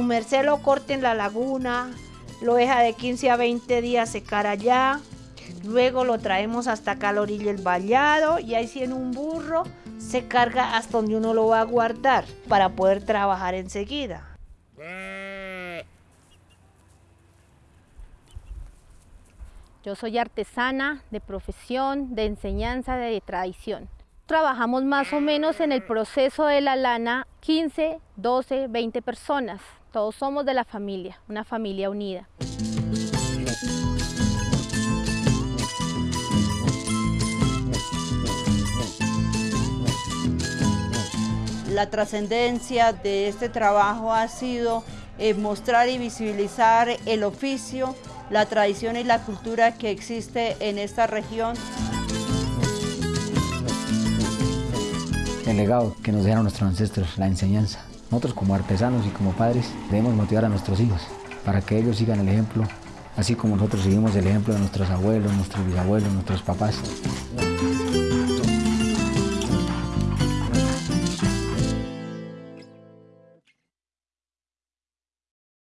merced lo corte en la laguna, lo deja de 15 a 20 días secar allá, luego lo traemos hasta acá a la orilla del vallado y ahí sí en un burro se carga hasta donde uno lo va a guardar para poder trabajar enseguida. Yo soy artesana de profesión, de enseñanza, de tradición. Trabajamos más o menos en el proceso de la lana 15, 12, 20 personas. Todos somos de la familia, una familia unida. La trascendencia de este trabajo ha sido eh, mostrar y visibilizar el oficio, la tradición y la cultura que existe en esta región. El legado que nos dejaron nuestros ancestros, la enseñanza. Nosotros como artesanos y como padres debemos motivar a nuestros hijos para que ellos sigan el ejemplo, así como nosotros seguimos el ejemplo de nuestros abuelos, nuestros bisabuelos, nuestros papás.